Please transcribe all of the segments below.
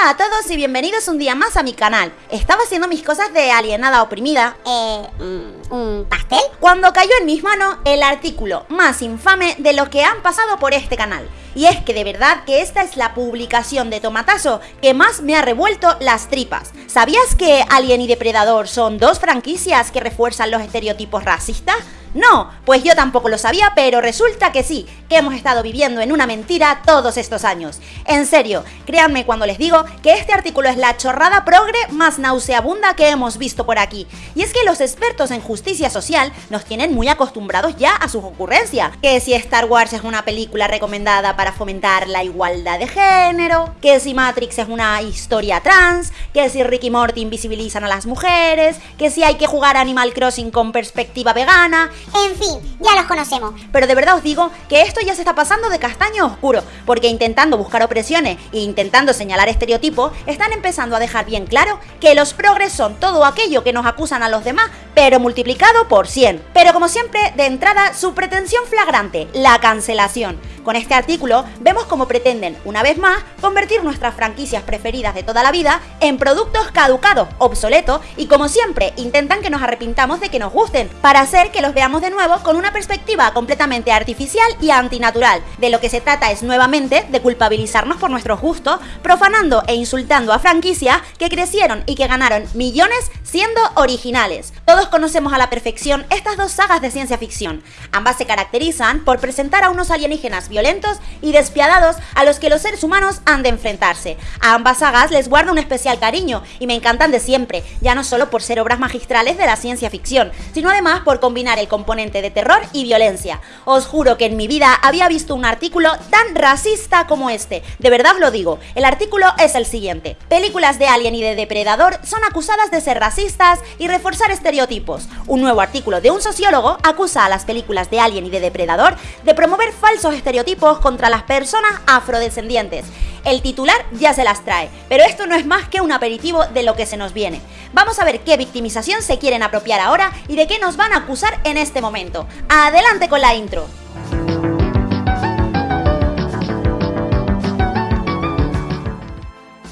Hola a todos y bienvenidos un día más a mi canal. Estaba haciendo mis cosas de alienada oprimida. Eh, mm, ¿un pastel? Cuando cayó en mis manos el artículo más infame de lo que han pasado por este canal. Y es que de verdad que esta es la publicación de Tomatazo que más me ha revuelto las tripas. ¿Sabías que Alien y Depredador son dos franquicias que refuerzan los estereotipos racistas? No, pues yo tampoco lo sabía, pero resulta que sí, que hemos estado viviendo en una mentira todos estos años. En serio, créanme cuando les digo que este artículo es la chorrada progre más nauseabunda que hemos visto por aquí. Y es que los expertos en justicia social nos tienen muy acostumbrados ya a sus ocurrencias. Que si Star Wars es una película recomendada para fomentar la igualdad de género, que si Matrix es una historia trans, que si Ricky Morty invisibilizan a las mujeres, que si hay que jugar Animal Crossing con perspectiva vegana, en fin, ya los conocemos. pero de verdad os digo que esto ya se está pasando de castaño oscuro, porque intentando buscar opresiones e intentando señalar estereotipos, están empezando a dejar bien claro que los progres son todo aquello que nos acusan a los demás, pero multiplicado por 100. Pero como siempre, de entrada, su pretensión flagrante, la cancelación. Con este artículo vemos cómo pretenden, una vez más, convertir nuestras franquicias preferidas de toda la vida en productos caducados, obsoletos y como siempre intentan que nos arrepintamos de que nos gusten, para hacer que los veamos de nuevo con una perspectiva completamente artificial y antinatural. De lo que se trata es nuevamente de culpabilizarnos por nuestros gustos, profanando e insultando a franquicias que crecieron y que ganaron millones siendo originales. Todos conocemos a la perfección estas dos sagas de ciencia ficción. Ambas se caracterizan por presentar a unos alienígenas violentos y despiadados a los que los seres humanos han de enfrentarse. A ambas sagas les guardo un especial cariño y me encantan de siempre, ya no solo por ser obras magistrales de la ciencia ficción, sino además por combinar el componente de terror y violencia. Os juro que en mi vida había visto un artículo tan racista como este. De verdad lo digo, el artículo es el siguiente. Películas de Alien y de Depredador son acusadas de ser racistas y reforzar estereotipos. Un nuevo artículo de un sociólogo acusa a las películas de Alien y de Depredador de promover falsos estereotipos contra las personas afrodescendientes. El titular ya se las trae, pero esto no es más que un aperitivo de lo que se nos viene. Vamos a ver qué victimización se quieren apropiar ahora y de qué nos van a acusar en este momento. Adelante con la intro.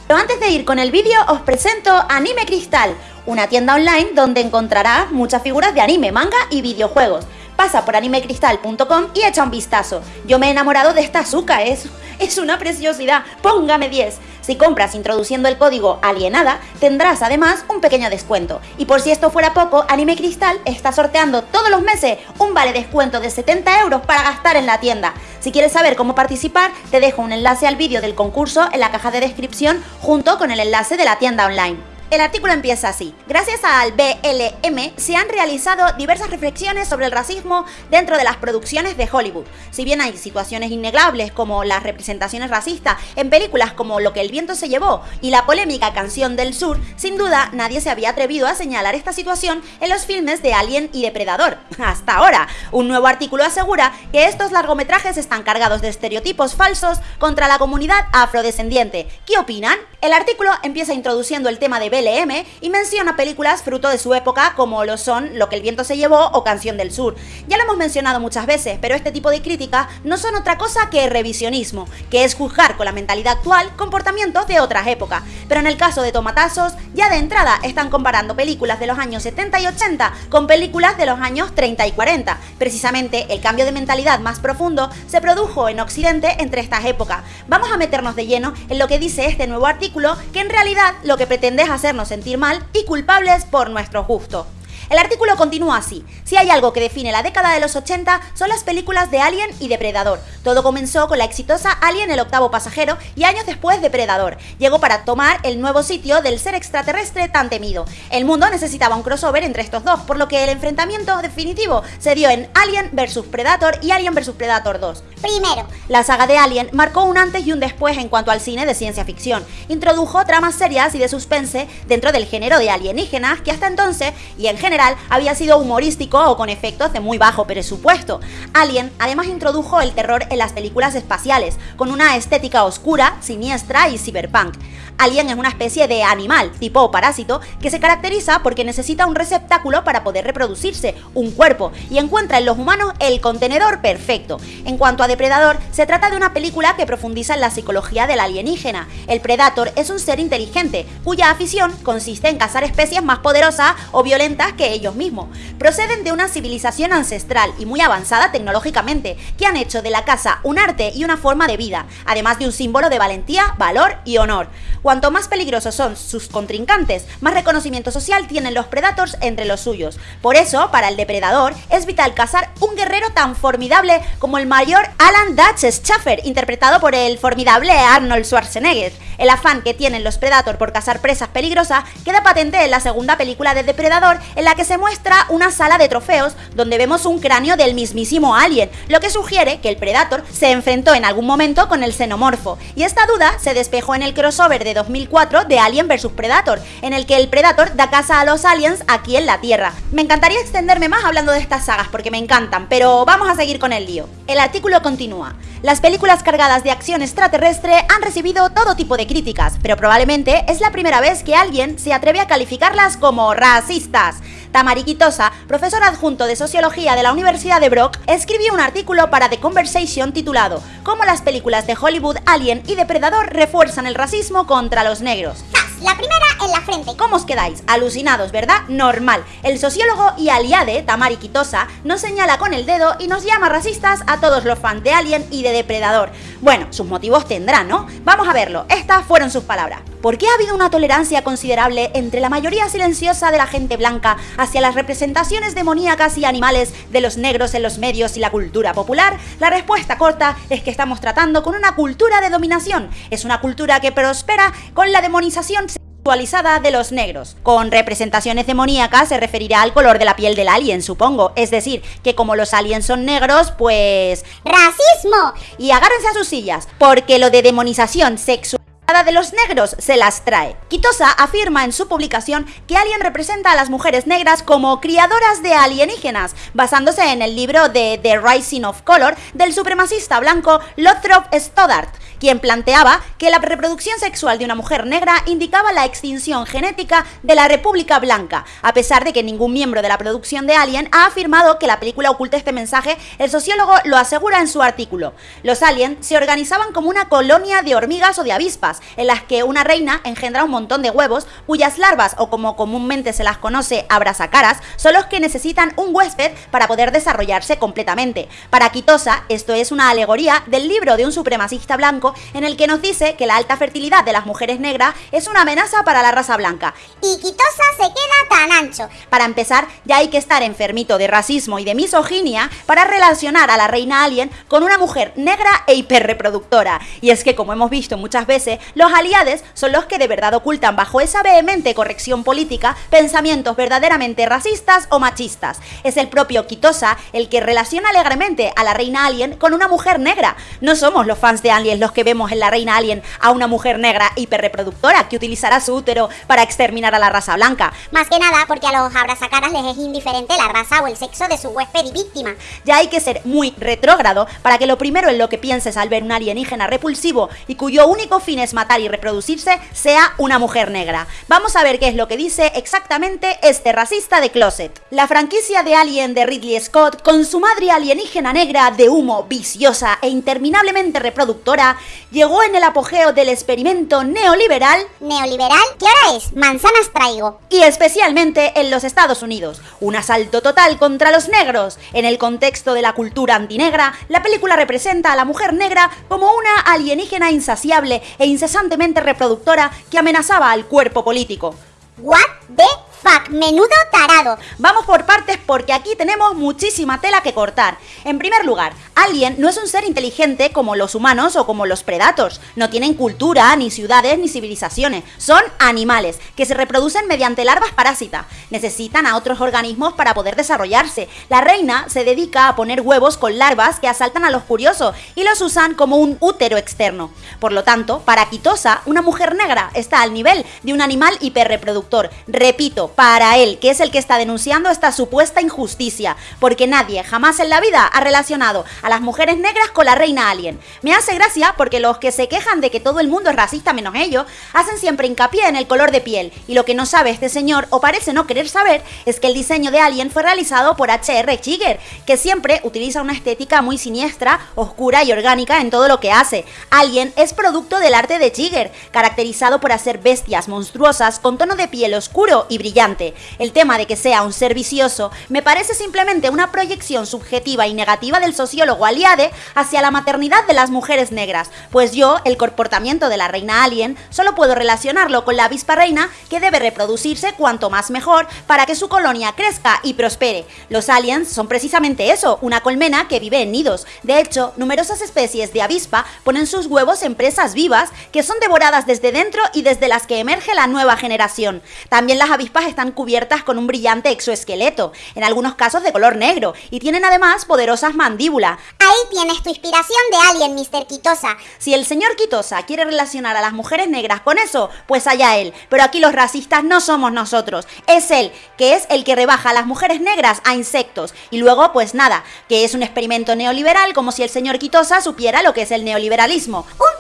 Pero antes de ir con el vídeo os presento Anime Cristal, una tienda online donde encontrarás muchas figuras de anime, manga y videojuegos. Pasa por animecristal.com y echa un vistazo. Yo me he enamorado de esta azúcar, es, es una preciosidad. Póngame 10. Si compras introduciendo el código alienada, tendrás además un pequeño descuento. Y por si esto fuera poco, Anime Cristal está sorteando todos los meses un vale descuento de 70 euros para gastar en la tienda. Si quieres saber cómo participar, te dejo un enlace al vídeo del concurso en la caja de descripción junto con el enlace de la tienda online. El artículo empieza así. Gracias al BLM se han realizado diversas reflexiones sobre el racismo dentro de las producciones de Hollywood. Si bien hay situaciones innegables como las representaciones racistas en películas como Lo que el viento se llevó y la polémica Canción del Sur, sin duda nadie se había atrevido a señalar esta situación en los filmes de Alien y Depredador. Hasta ahora, un nuevo artículo asegura que estos largometrajes están cargados de estereotipos falsos contra la comunidad afrodescendiente. ¿Qué opinan? El artículo empieza introduciendo el tema de BLM y menciona películas fruto de su época como lo son Lo que el viento se llevó o Canción del Sur. Ya lo hemos mencionado muchas veces, pero este tipo de críticas no son otra cosa que revisionismo, que es juzgar con la mentalidad actual comportamientos de otras épocas. Pero en el caso de Tomatazos, ya de entrada están comparando películas de los años 70 y 80 con películas de los años 30 y 40. Precisamente el cambio de mentalidad más profundo se produjo en Occidente entre estas épocas. Vamos a meternos de lleno en lo que dice este nuevo artículo que en realidad lo que pretende es hacernos sentir mal y culpables por nuestro gusto. El artículo continúa así. Si hay algo que define la década de los 80 son las películas de Alien y Depredador. Todo comenzó con la exitosa Alien el octavo pasajero y años después Depredador. Llegó para tomar el nuevo sitio del ser extraterrestre tan temido. El mundo necesitaba un crossover entre estos dos, por lo que el enfrentamiento definitivo se dio en Alien vs Predator y Alien vs Predator 2. Primero, La saga de Alien marcó un antes y un después en cuanto al cine de ciencia ficción. Introdujo tramas serias y de suspense dentro del género de alienígenas que hasta entonces, y en general, había sido humorístico o con efectos de muy bajo presupuesto. Alien además introdujo el terror en las películas espaciales, con una estética oscura, siniestra y cyberpunk. Alien es una especie de animal, tipo parásito, que se caracteriza porque necesita un receptáculo para poder reproducirse, un cuerpo, y encuentra en los humanos el contenedor perfecto. En cuanto a Depredador, se trata de una película que profundiza en la psicología del alienígena. El Predator es un ser inteligente, cuya afición consiste en cazar especies más poderosas o violentas que ellos mismos. Proceden de una civilización ancestral y muy avanzada tecnológicamente, que han hecho de la caza un arte y una forma de vida, además de un símbolo de valentía, valor y honor. Cuanto más peligrosos son sus contrincantes, más reconocimiento social tienen los Predators entre los suyos. Por eso, para el depredador, es vital cazar un guerrero tan formidable como el mayor Alan Dutch Schaffer, interpretado por el formidable Arnold Schwarzenegger. El afán que tienen los Predator por cazar presas peligrosas queda patente en la segunda película de Depredador, en la que se muestra una sala de trofeos donde vemos un cráneo del mismísimo Alien, lo que sugiere que el Predator se enfrentó en algún momento con el xenomorfo. Y esta duda se despejó en el crossover de 2004 de Alien vs Predator, en el que el Predator da casa a los aliens aquí en la Tierra. Me encantaría extenderme más hablando de estas sagas porque me encantan, pero vamos a seguir con el lío. El artículo continúa. Las películas cargadas de acción extraterrestre han recibido todo tipo de críticas, pero probablemente es la primera vez que alguien se atreve a calificarlas como racistas. Tamari Quitosa, profesor adjunto de Sociología de la Universidad de Brock, escribió un artículo para The Conversation titulado Cómo las películas de Hollywood, Alien y Depredador refuerzan el racismo contra los negros. La primera en la frente. ¿Cómo os quedáis? Alucinados, ¿verdad? Normal. El sociólogo y aliade, Tamari Quitosa, nos señala con el dedo y nos llama racistas a todos los fans de Alien y de Depredador. Bueno, sus motivos tendrán, ¿no? Vamos a verlo. Estas fueron sus palabras. ¿Por qué ha habido una tolerancia considerable entre la mayoría silenciosa de la gente blanca hacia las representaciones demoníacas y animales de los negros en los medios y la cultura popular? La respuesta corta es que estamos tratando con una cultura de dominación. Es una cultura que prospera con la demonización sexualizada de los negros. Con representaciones demoníacas se referirá al color de la piel del alien, supongo. Es decir, que como los aliens son negros, pues... ¡Racismo! Y agárrense a sus sillas, porque lo de demonización sexual de los negros se las trae. Quitosa afirma en su publicación que Alien representa a las mujeres negras como criadoras de alienígenas, basándose en el libro de The Rising of Color del supremacista blanco Lothrop Stoddart, quien planteaba que la reproducción sexual de una mujer negra indicaba la extinción genética de la República Blanca. A pesar de que ningún miembro de la producción de Alien ha afirmado que la película oculta este mensaje, el sociólogo lo asegura en su artículo. Los aliens se organizaban como una colonia de hormigas o de avispas, en las que una reina engendra un montón de huevos, cuyas larvas, o como comúnmente se las conoce, abrazacaras, son los que necesitan un huésped para poder desarrollarse completamente. Para Quitosa, esto es una alegoría del libro de un supremacista blanco en el que nos dice que la alta fertilidad de las mujeres negras es una amenaza para la raza blanca. Y Quitosa se queda tan ancho. Para empezar, ya hay que estar enfermito de racismo y de misoginia para relacionar a la reina alien con una mujer negra e hiperreproductora. Y es que, como hemos visto muchas veces, los aliados son los que de verdad ocultan bajo esa vehemente corrección política pensamientos verdaderamente racistas o machistas. Es el propio Quitosa el que relaciona alegremente a la reina alien con una mujer negra. No somos los fans de Alien los que vemos en la reina alien a una mujer negra hiperreproductora que utilizará su útero para exterminar a la raza blanca. Más que nada porque a los abrazacaras les es indiferente la raza o el sexo de su huésped y víctima. Ya hay que ser muy retrógrado para que lo primero en lo que pienses al ver un alienígena repulsivo y cuyo único fin es matar y reproducirse sea una mujer negra. Vamos a ver qué es lo que dice exactamente este racista de Closet. La franquicia de Alien de Ridley Scott, con su madre alienígena negra de humo, viciosa e interminablemente reproductora, llegó en el apogeo del experimento neoliberal. ¿Neoliberal? ¿Qué hora es? Manzanas traigo. Y especialmente en los Estados Unidos. Un asalto total contra los negros. En el contexto de la cultura antinegra, la película representa a la mujer negra como una alienígena insaciable e incesantemente reproductora que amenazaba al cuerpo político. What the fuck, menudo tarado. Vamos por partes porque aquí tenemos muchísima tela que cortar. En primer lugar, Alien no es un ser inteligente como los humanos o como los predators. No tienen cultura, ni ciudades, ni civilizaciones. Son animales que se reproducen mediante larvas parásitas. Necesitan a otros organismos para poder desarrollarse. La reina se dedica a poner huevos con larvas que asaltan a los curiosos y los usan como un útero externo. Por lo tanto, para Quitosa, una mujer negra está al nivel de un animal hiperreproductor. Repito. Para él, que es el que está denunciando esta supuesta injusticia, porque nadie jamás en la vida ha relacionado a las mujeres negras con la reina alien. Me hace gracia porque los que se quejan de que todo el mundo es racista menos ellos, hacen siempre hincapié en el color de piel, y lo que no sabe este señor, o parece no querer saber, es que el diseño de Alien fue realizado por H.R. Giger, que siempre utiliza una estética muy siniestra, oscura y orgánica en todo lo que hace. Alien es producto del arte de Giger, caracterizado por hacer bestias monstruosas con tono de piel oscuro y brillante. El tema de que sea un ser vicioso me parece simplemente una proyección subjetiva y negativa del sociólogo Aliade hacia la maternidad de las mujeres negras, pues yo, el comportamiento de la reina alien, solo puedo relacionarlo con la avispa reina que debe reproducirse cuanto más mejor para que su colonia crezca y prospere. Los aliens son precisamente eso, una colmena que vive en nidos. De hecho, numerosas especies de avispa ponen sus huevos en presas vivas que son devoradas desde dentro y desde las que emerge la nueva generación. También las avispas están cubiertas con un brillante exoesqueleto, en algunos casos de color negro, y tienen además poderosas mandíbulas. Ahí tienes tu inspiración de Alien, Mr. Quitosa. Si el señor Quitosa quiere relacionar a las mujeres negras con eso, pues allá él. Pero aquí los racistas no somos nosotros, es él, que es el que rebaja a las mujeres negras a insectos. Y luego, pues nada, que es un experimento neoliberal como si el señor Quitosa supiera lo que es el neoliberalismo. Un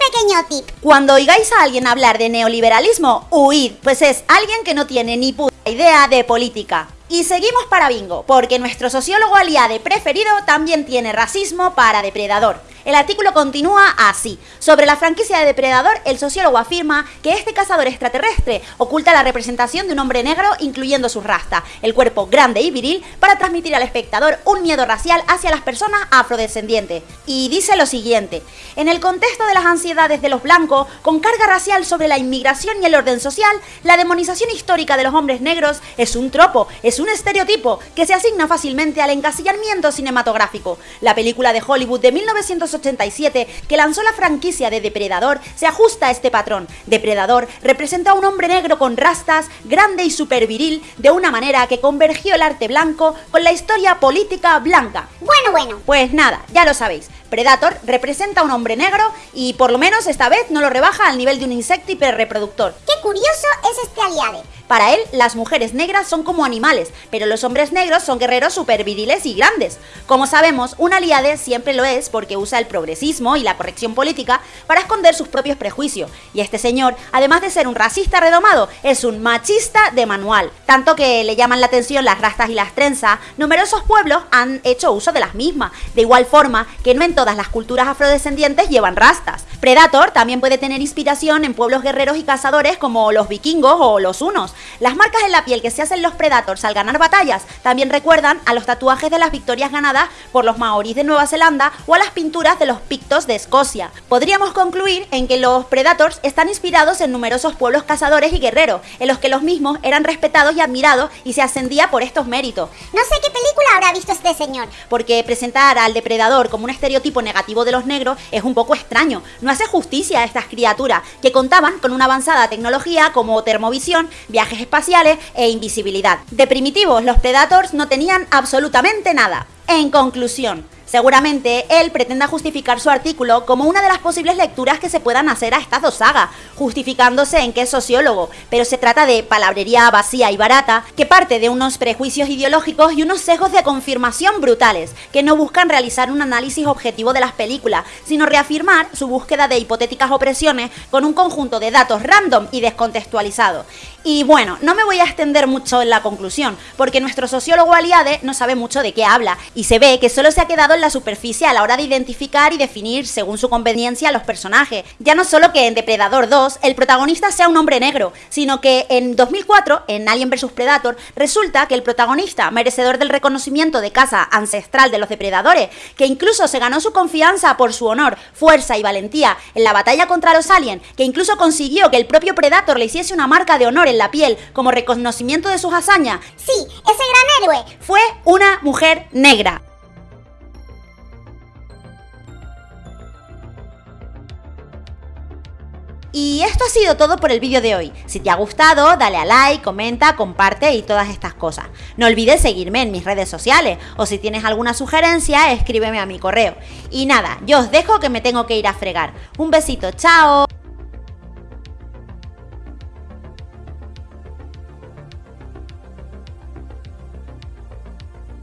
Cuando oigáis a alguien hablar de neoliberalismo, huid, pues es alguien que no tiene ni puta idea de política. Y seguimos para bingo, porque nuestro sociólogo aliade preferido también tiene racismo para depredador. El artículo continúa así. Sobre la franquicia de Depredador, el sociólogo afirma que este cazador extraterrestre oculta la representación de un hombre negro incluyendo su rasta, el cuerpo grande y viril, para transmitir al espectador un miedo racial hacia las personas afrodescendientes. Y dice lo siguiente, en el contexto de las ansiedades de los blancos, con carga racial sobre la inmigración y el orden social, la demonización histórica de los hombres negros es un tropo, es un estereotipo que se asigna fácilmente al encasillamiento cinematográfico. La película de Hollywood de 1980 que lanzó la franquicia de Depredador, se ajusta a este patrón. Depredador representa a un hombre negro con rastas, grande y super viril, de una manera que convergió el arte blanco con la historia política blanca. Bueno, bueno. Pues nada, ya lo sabéis. Predator representa a un hombre negro y por lo menos esta vez no lo rebaja al nivel de un insecto hiperreproductor. Qué curioso es este aliade. Para él, las mujeres negras son como animales, pero los hombres negros son guerreros superviriles y grandes. Como sabemos, un aliade siempre lo es porque usa el progresismo y la corrección política para esconder sus propios prejuicios. Y este señor, además de ser un racista redomado, es un machista de manual. Tanto que le llaman la atención las rastas y las trenzas, numerosos pueblos han hecho uso de las mismas. De igual forma que no todas las culturas afrodescendientes llevan rastas. Predator también puede tener inspiración en pueblos guerreros y cazadores como los vikingos o los hunos. Las marcas en la piel que se hacen los Predators al ganar batallas también recuerdan a los tatuajes de las victorias ganadas por los maoríes de Nueva Zelanda o a las pinturas de los pictos de Escocia. Podríamos concluir en que los Predators están inspirados en numerosos pueblos cazadores y guerreros, en los que los mismos eran respetados y admirados y se ascendía por estos méritos. No sé qué película habrá visto este señor. Porque presentar al depredador como un estereotipo negativo de los negros es un poco extraño. No hace justicia a estas criaturas que contaban con una avanzada tecnología como termovisión, viajes espaciales e invisibilidad. De primitivos, los Predators no tenían absolutamente nada. En conclusión, Seguramente él pretenda justificar su artículo como una de las posibles lecturas que se puedan hacer a estas dos sagas, justificándose en que es sociólogo, pero se trata de palabrería vacía y barata que parte de unos prejuicios ideológicos y unos sesgos de confirmación brutales, que no buscan realizar un análisis objetivo de las películas, sino reafirmar su búsqueda de hipotéticas opresiones con un conjunto de datos random y descontextualizados. Y bueno, no me voy a extender mucho en la conclusión, porque nuestro sociólogo aliade no sabe mucho de qué habla, y se ve que solo se ha quedado en la superficie a la hora de identificar y definir según su conveniencia a los personajes. Ya no solo que en Depredador 2 el protagonista sea un hombre negro, sino que en 2004, en Alien vs Predator, resulta que el protagonista, merecedor del reconocimiento de casa ancestral de los depredadores, que incluso se ganó su confianza por su honor, fuerza y valentía en la batalla contra los aliens, que incluso consiguió que el propio Predator le hiciese una marca de honor en la piel como reconocimiento de sus hazañas. Sí, ese gran héroe. Fue una mujer negra. Y esto ha sido todo por el vídeo de hoy. Si te ha gustado, dale a like, comenta, comparte y todas estas cosas. No olvides seguirme en mis redes sociales o si tienes alguna sugerencia, escríbeme a mi correo. Y nada, yo os dejo que me tengo que ir a fregar. Un besito, chao.